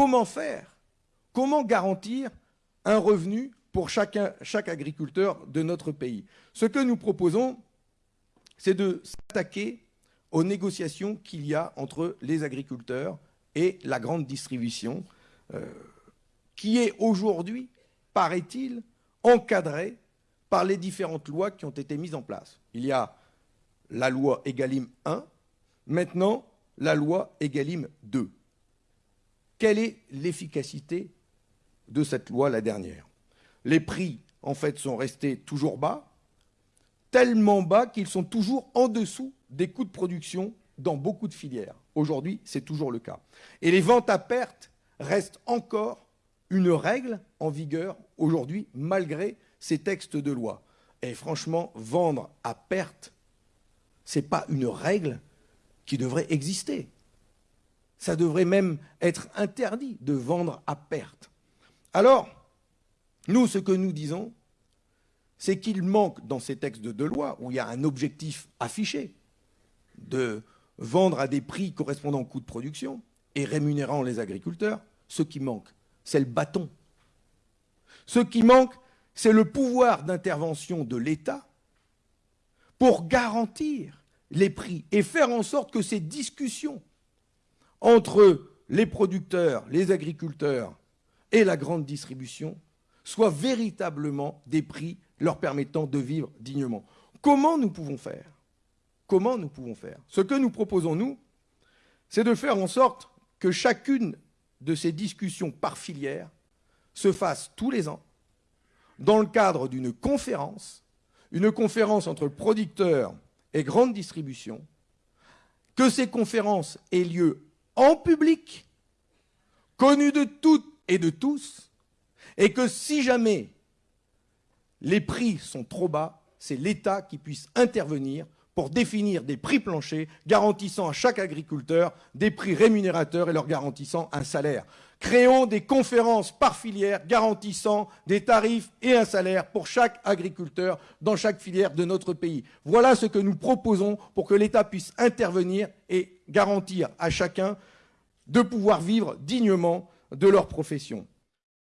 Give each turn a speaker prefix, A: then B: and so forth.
A: comment faire? Comment garantir un revenu pour chaque agriculteur de notre pays? Ce que nous proposons, c'est de s'attaquer aux négociations qu'il y a entre les agriculteurs et la grande distribution, euh, qui est aujourd'hui, paraît-il, encadrée par les différentes lois qui ont été mises en place. Il y a la loi Egalim 1, maintenant la loi Egalim 2. Quelle est l'efficacité de cette loi, la dernière? Les prix, en fait, sont restés toujours bas, tellement bas qu'ils sont toujours en dessous des coûts de production dans beaucoup de filières. Aujourd'hui, c'est toujours le cas. Et les ventes à perte restent encore une règle en vigueur aujourd'hui, malgré ces textes de loi. Et franchement, vendre à perte, ce n'est pas une règle qui devrait exister. Ça devrait même être interdit de vendre à perte. Alors, nous, ce que nous disons, c'est qu'il manque dans ces textes de loi, où il y a un objectif affiché, de vendre à des prix correspondant au coût de production et rémunérant les agriculteurs, ce qui manque, c'est le bâton. Ce qui manque, c'est le pouvoir d'intervention de l'État pour garantir les prix et faire en sorte que ces discussions entre les producteurs, les agriculteurs et la grande distribution soient véritablement des prix leur permettant de vivre dignement. Comment nous pouvons faire? Comment nous pouvons faire? Ce que nous proposons, nous, c'est de faire en sorte que chacune de ces discussions par filière se fasse tous les ans dans le cadre d'une conférence, une conférence entre producteurs et grande distribution, que ces conférences aient lieu en public, connu de toutes et de tous, et que si jamais les prix sont trop bas, c'est l'État qui puisse intervenir pour définir des prix planchers garantissant à chaque agriculteur des prix rémunérateurs et leur garantissant un salaire. Créons des conférences par filière garantissant des tarifs et un salaire pour chaque agriculteur dans chaque filière de notre pays. Voilà ce que nous proposons pour que l'État puisse intervenir et garantir à chacun de pouvoir vivre dignement de leur profession.